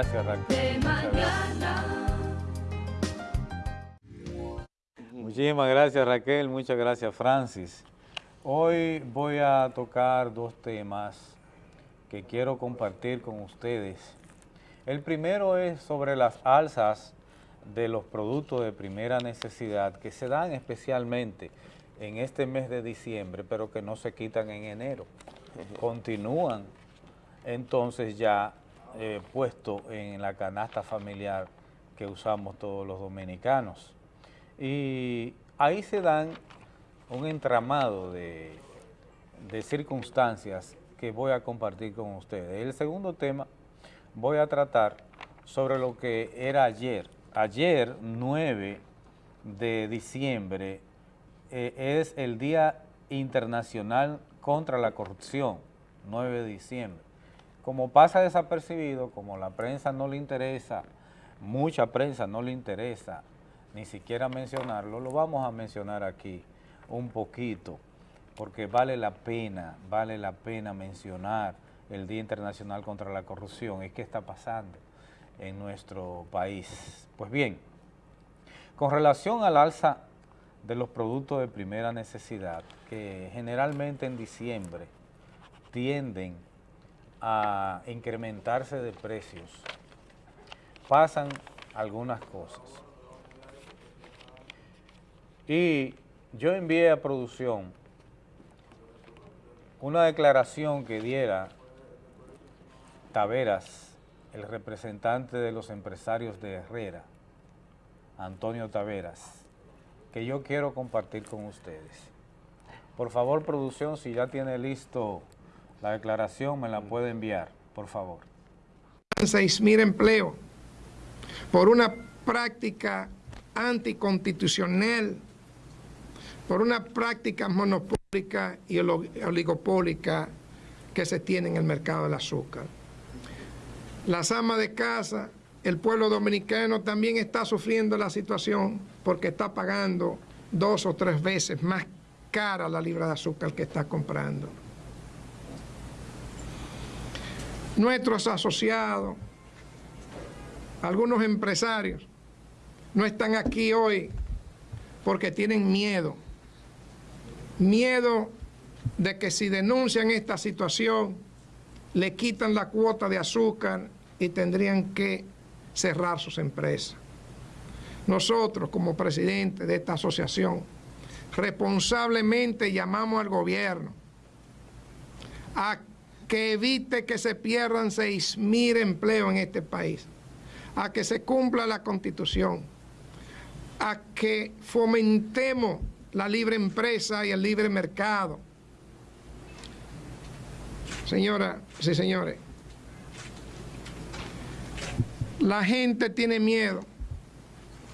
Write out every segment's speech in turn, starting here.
Gracias, Raquel. Muchísimas gracias Raquel, muchas gracias Francis. Hoy voy a tocar dos temas que quiero compartir con ustedes. El primero es sobre las alzas de los productos de primera necesidad que se dan especialmente en este mes de diciembre, pero que no se quitan en enero. Continúan entonces ya eh, puesto en la canasta familiar que usamos todos los dominicanos. Y ahí se dan un entramado de, de circunstancias que voy a compartir con ustedes. El segundo tema voy a tratar sobre lo que era ayer. Ayer, 9 de diciembre, eh, es el Día Internacional contra la Corrupción, 9 de diciembre. Como pasa desapercibido, como la prensa no le interesa, mucha prensa no le interesa ni siquiera mencionarlo, lo vamos a mencionar aquí un poquito, porque vale la pena, vale la pena mencionar el Día Internacional contra la Corrupción y qué está pasando en nuestro país. Pues bien, con relación al alza de los productos de primera necesidad, que generalmente en diciembre tienden a incrementarse de precios, pasan algunas cosas. Y yo envié a producción una declaración que diera Taveras, el representante de los empresarios de Herrera, Antonio Taveras, que yo quiero compartir con ustedes. Por favor, producción, si ya tiene listo la declaración, me la puede enviar, por favor. 6.000 empleos por una práctica anticonstitucional, por una práctica monopólica y oligopólica que se tiene en el mercado del azúcar. Las amas de casa, el pueblo dominicano también está sufriendo la situación porque está pagando dos o tres veces más cara la libra de azúcar que está comprando. Nuestros asociados, algunos empresarios, no están aquí hoy porque tienen miedo. Miedo de que si denuncian esta situación, le quitan la cuota de azúcar y tendrían que cerrar sus empresas. Nosotros, como presidente de esta asociación, responsablemente llamamos al gobierno a que evite que se pierdan 6.000 empleos en este país, a que se cumpla la Constitución, a que fomentemos la libre empresa y el libre mercado. Señora, sí señores, la gente tiene miedo,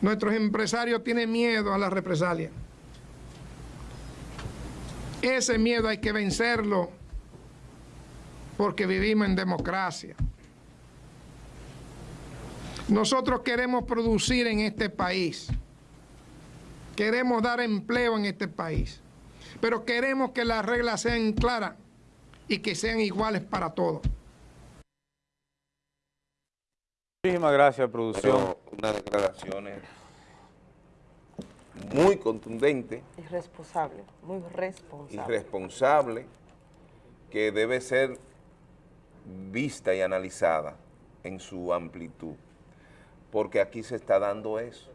nuestros empresarios tienen miedo a la represalia. Ese miedo hay que vencerlo porque vivimos en democracia. Nosotros queremos producir en este país, queremos dar empleo en este país, pero queremos que las reglas sean claras y que sean iguales para todos. Muchísimas gracias, producción. Una declaración muy contundente. Irresponsable, muy responsable. Irresponsable, que debe ser vista y analizada en su amplitud, porque aquí se está dando eso.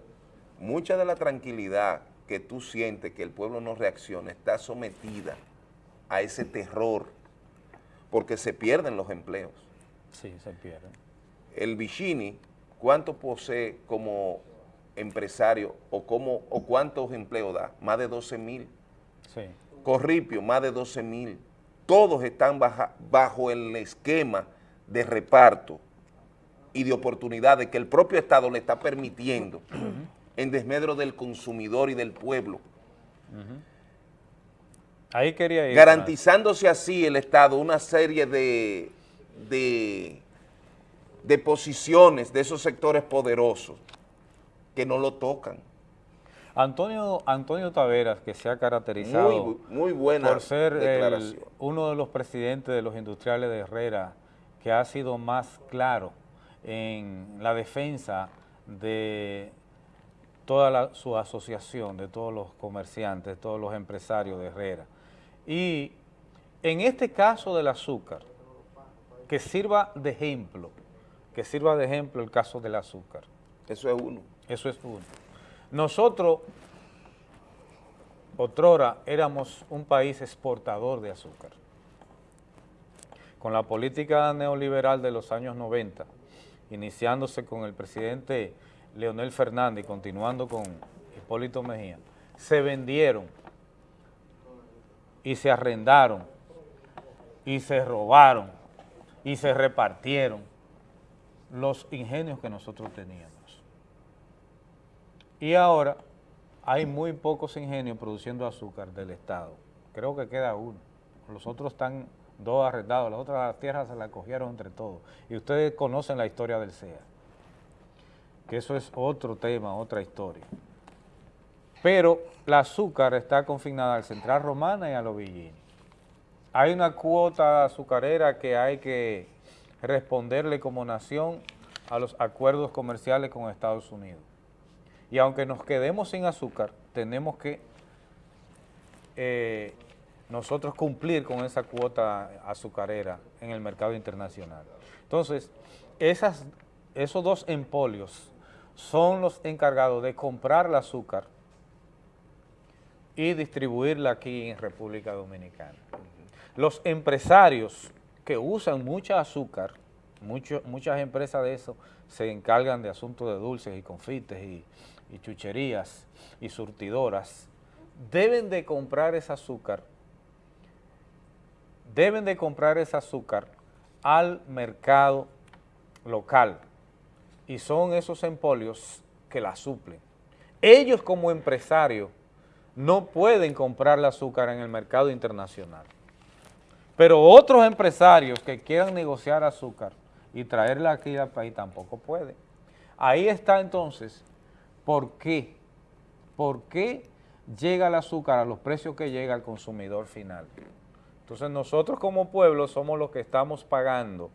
Mucha de la tranquilidad que tú sientes que el pueblo no reacciona está sometida a ese terror, porque se pierden los empleos. Sí, se pierden. El Vicini, ¿cuánto posee como empresario o, como, o cuántos empleos da? Más de 12 mil. Sí. Corripio, más de 12 mil todos están bajo el esquema de reparto y de oportunidades que el propio Estado le está permitiendo en desmedro del consumidor y del pueblo. Ahí quería ir. Garantizándose así el Estado una serie de, de, de posiciones de esos sectores poderosos que no lo tocan. Antonio, Antonio Taveras, que se ha caracterizado muy, buena por ser uno de los presidentes de los industriales de Herrera, que ha sido más claro en la defensa de toda su asociación, de todos los comerciantes, de todos los empresarios de Herrera. Y en este caso del azúcar, que sirva de ejemplo, que sirva de ejemplo el caso del azúcar. Eso es uno. Eso es uno. Nosotros, otrora, éramos un país exportador de azúcar. Con la política neoliberal de los años 90, iniciándose con el presidente Leonel Fernández y continuando con Hipólito Mejía, se vendieron y se arrendaron y se robaron y se repartieron los ingenios que nosotros teníamos. Y ahora hay muy pocos ingenios produciendo azúcar del Estado. Creo que queda uno. Los otros están dos arrendados, las otras tierras se las cogieron entre todos. Y ustedes conocen la historia del CEA, que eso es otro tema, otra historia. Pero la azúcar está confinada al Central Romana y a los Villini. Hay una cuota azucarera que hay que responderle como nación a los acuerdos comerciales con Estados Unidos. Y aunque nos quedemos sin azúcar, tenemos que eh, nosotros cumplir con esa cuota azucarera en el mercado internacional. Entonces, esos dos empolios son los encargados de comprar el azúcar y distribuirla aquí en República Dominicana. Los empresarios que usan mucha azúcar, muchas empresas de eso se encargan de asuntos de dulces y confites y, y chucherías y surtidoras, deben de comprar ese azúcar, deben de comprar ese azúcar al mercado local y son esos empolios que la suplen. Ellos como empresarios no pueden comprar el azúcar en el mercado internacional, pero otros empresarios que quieran negociar azúcar y traerla aquí al país tampoco pueden. Ahí está entonces ¿Por qué? ¿Por qué llega el azúcar a los precios que llega al consumidor final? Entonces nosotros como pueblo somos los que estamos pagando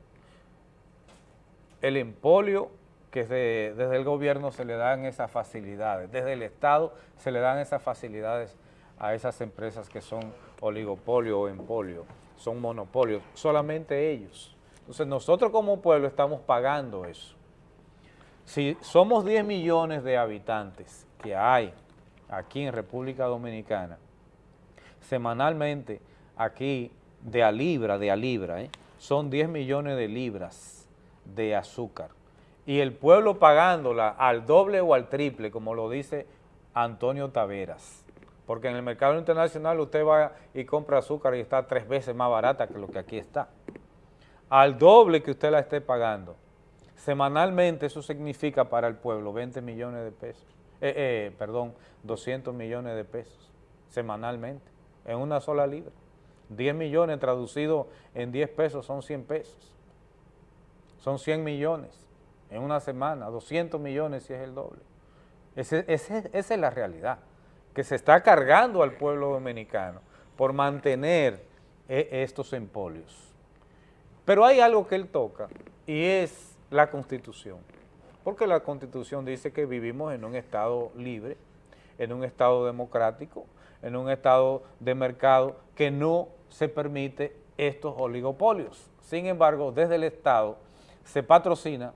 el empolio que desde el gobierno se le dan esas facilidades, desde el Estado se le dan esas facilidades a esas empresas que son oligopolio o empolio, son monopolios, solamente ellos. Entonces nosotros como pueblo estamos pagando eso. Si somos 10 millones de habitantes que hay aquí en República Dominicana, semanalmente aquí de a libra, de a libra, ¿eh? son 10 millones de libras de azúcar. Y el pueblo pagándola al doble o al triple, como lo dice Antonio Taveras. Porque en el mercado internacional usted va y compra azúcar y está tres veces más barata que lo que aquí está. Al doble que usted la esté pagando Semanalmente eso significa para el pueblo 20 millones de pesos, eh, eh, perdón, 200 millones de pesos semanalmente, en una sola libra. 10 millones traducido en 10 pesos son 100 pesos. Son 100 millones en una semana, 200 millones si es el doble. esa es la realidad, que se está cargando al pueblo dominicano por mantener eh, estos empolios. Pero hay algo que él toca y es la Constitución. Porque la Constitución dice que vivimos en un Estado libre, en un Estado democrático, en un Estado de mercado que no se permite estos oligopolios. Sin embargo, desde el Estado se patrocina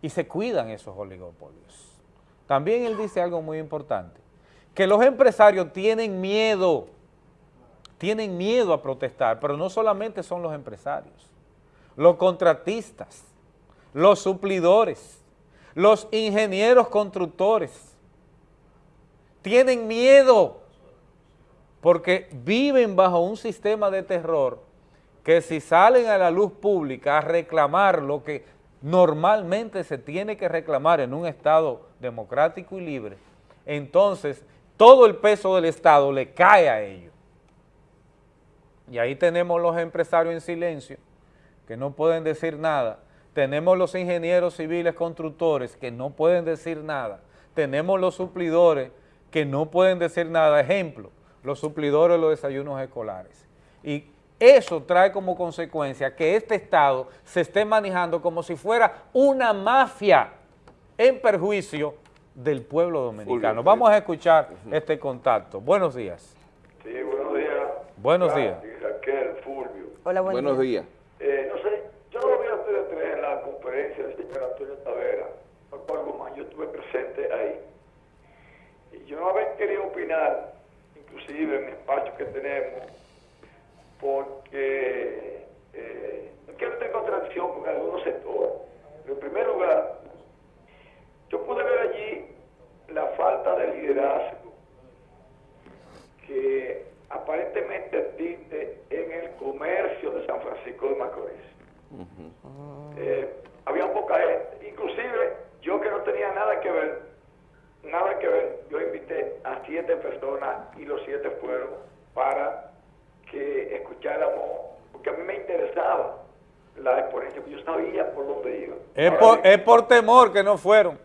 y se cuidan esos oligopolios. También él dice algo muy importante, que los empresarios tienen miedo, tienen miedo a protestar, pero no solamente son los empresarios, los contratistas, los suplidores, los ingenieros constructores. Tienen miedo porque viven bajo un sistema de terror que si salen a la luz pública a reclamar lo que normalmente se tiene que reclamar en un Estado democrático y libre, entonces todo el peso del Estado le cae a ellos. Y ahí tenemos los empresarios en silencio, que no pueden decir nada, tenemos los ingenieros civiles constructores que no pueden decir nada, tenemos los suplidores que no pueden decir nada, ejemplo, los suplidores de los desayunos escolares. Y eso trae como consecuencia que este Estado se esté manejando como si fuera una mafia en perjuicio del pueblo dominicano. Vamos a escuchar este contacto. Buenos días. Sí, buenos días. Buenos días. Raquel, Fulvio. Hola, buen Buenos día. días. Eh, no sé, yo lo vi a ustedes tres en la conferencia del señor Antonio Tavera, Pascual Guzmán, yo estuve ahí. Y yo no había querido opinar, inclusive en el espacio que tenemos, porque eh, no quiero tener contradicción con algunos sectores. Pero en primer lugar, yo pude ver allí la falta de liderazgo que aparentemente existe en el comercio de San Francisco de Macorís. Eh, había poca gente, inclusive yo que no tenía nada que ver, nada que ver, yo invité a siete personas y los siete fueron para que escucháramos, porque a mí me interesaba la exponencia, porque yo sabía por dónde iba. Es por, bien, es por temor que no fueron.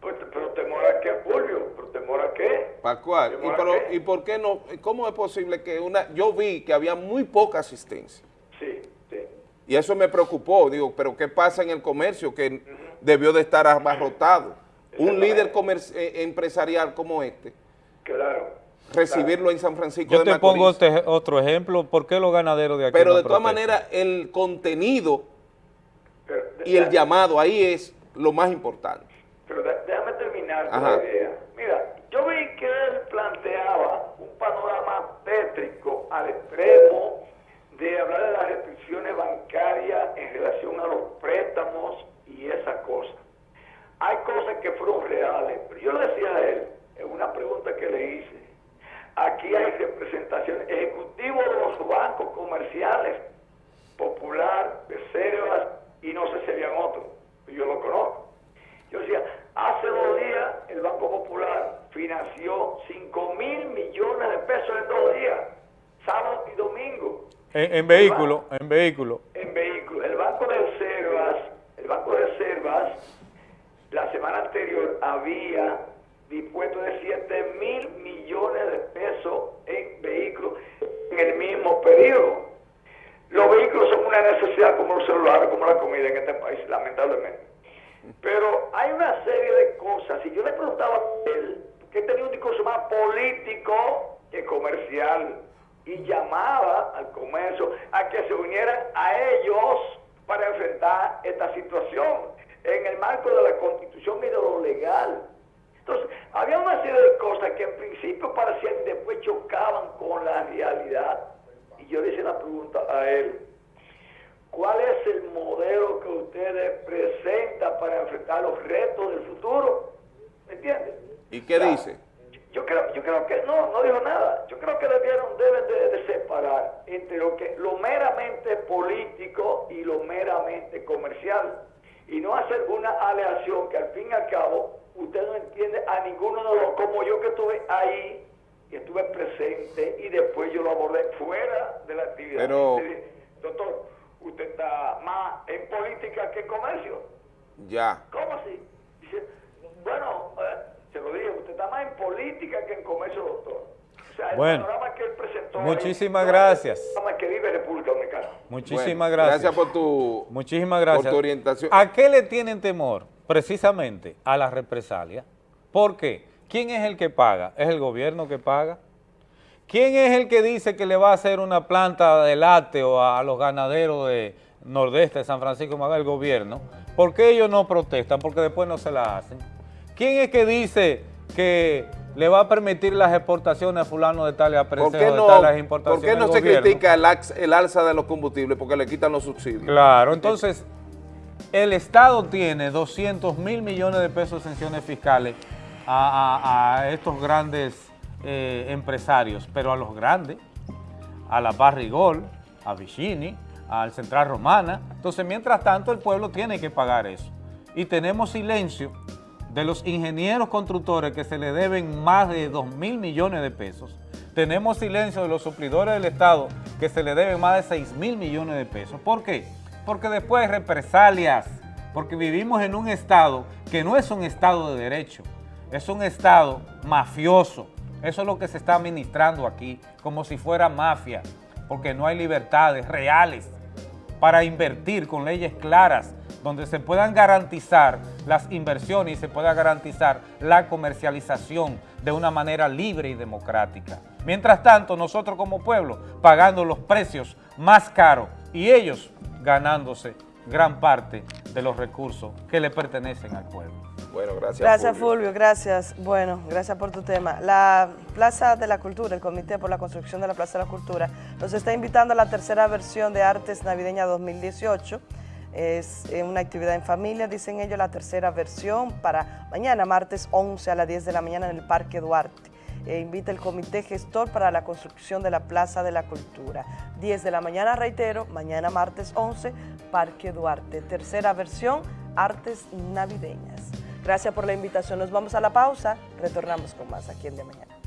pues, pero temor a qué, Fulvio, pero temor a qué. Pascual, ¿y, ¿Temor a pero, qué? ¿y por qué no? ¿Cómo es posible que una... Yo vi que había muy poca asistencia. Sí, sí. Y eso me preocupó, digo, pero ¿qué pasa en el comercio que debió de estar abarrotado? Un líder comer- eh, empresarial como este, Claro. recibirlo en San Francisco Yo de te Macorís. pongo este otro ejemplo. ¿Por qué los ganaderos de aquí Pero no de todas maneras, el contenido y el llamado ahí es lo más importante. Pero de- déjame terminar con la idea. Mira, yo vi que él planteaba un panorama tétrico al extremo de hablar de las restricciones bancarias en relación a los préstamos y esas cosas. Hay cosas que fueron reales, pero yo le decía a él, en una pregunta que le hice, aquí hay representaciones ejecutivos de los bancos comerciales, Popular, Reservas y no sé si habían otros, yo lo conozco. Yo decía, hace dos días el Banco Popular financió 5 mil millones de pesos en dos días, sábado y domingo, En, en vehículo, en vehículo. en vehículos. El Banco de Reservas, el Banco de Reservas, la semana anterior había dispuesto de 7 mil millones de pesos en vehículos en el mismo periodo. Los vehículos son una necesidad como los celulares, como la comida en este país, lamentablemente. Pero hay una serie de cosas. Si yo le preguntaba a él, que tenía un discurso más político que comercial, y llamaba al comercio a que se unieran a ellos para enfrentar esta situación en el marco de la constitución y de lo legal. Entonces, había una serie de cosas que en principio parecían y después chocaban con la realidad. Y yo le hice la pregunta a él, ¿cuál es el modelo que ustedes presentan para enfrentar los retos del futuro? ¿Me entiendes? ¿Y qué O sea, dice? Yo creo, yo creo que no, no dijo nada. Yo creo que debieron, deben de, de separar entre lo que lo meramente político y lo meramente comercial. Y no hacer una aleación que al fin y al cabo usted no entiende a ninguno de los, como yo que estuve ahí y estuve presente y después yo lo abordé fuera de la actividad. Pero- Doctor, usted está más en política que en comercio. Ya. ¿Cómo así? Dice, bueno, eh, se lo dije, usted está más en política que en comercio, doctor. O sea, el Bueno, panorama que él presentó ahí muchísimas gracias. el panorama que vive República Dominicana. Muchísimas Bueno, gracias. Gracias por tu... Muchísimas gracias. Por tu orientación. ¿A qué le tienen temor? Precisamente a la represalia. ¿Por qué? ¿Quién es el que paga? ¿Es el gobierno que paga? ¿Quién es el que dice que le va a hacer una planta de lácteo a, los ganaderos de Nordeste de San Francisco? El gobierno. ¿Por qué ellos no protestan? Porque después no se la hacen. ¿Quién es que dice que le va a permitir las exportaciones a fulano de tal y a ¿Por precio qué de no, tal las por importaciones? qué no se gobierno. critica el, alza de los combustibles? Porque le quitan los subsidios. Claro, entonces el Estado tiene 200 mil millones de pesos de sanciones fiscales a, a- a estos grandes eh, empresarios, pero a los grandes, a la Barrigol, a Vicini, al Central Romana. Entonces, mientras tanto, el pueblo tiene que pagar eso. Y tenemos silencio de los ingenieros constructores que se le deben más de 2 mil millones de pesos. Tenemos silencio de los suplidores del Estado que se le deben más de 6 mil millones de pesos. ¿Por qué? Porque después hay represalias, porque vivimos en un Estado que no es un Estado de derecho, es un Estado mafioso. Eso es lo que se está administrando aquí, como si fuera mafia. porque no hay libertades reales para invertir con leyes claras donde se puedan garantizar las inversiones y se pueda garantizar la comercialización de una manera libre y democrática. Mientras tanto, nosotros como pueblo pagando los precios más caros y ellos ganándose gran parte de los recursos que le pertenecen al pueblo. Bueno, gracias. Gracias Fulvio, gracias. Bueno, gracias por tu tema. La Plaza de la Cultura, el Comité por la Construcción de la Plaza de la Cultura, nos está invitando a la tercera versión de Artes Navideña 2018. Es eh, una actividad en familia, dicen ellos, la tercera versión para mañana, martes 11 a las 10 de la mañana en el Parque Duarte. Eh, invita el Comité Gestor para la construcción de la Plaza de la Cultura. 10 de la mañana, reitero, mañana martes 11, Parque Duarte. Tercera versión, Artes Navideñas. Gracias por la invitación. Nos vamos a la pausa. Retornamos con más aquí en De Mañana.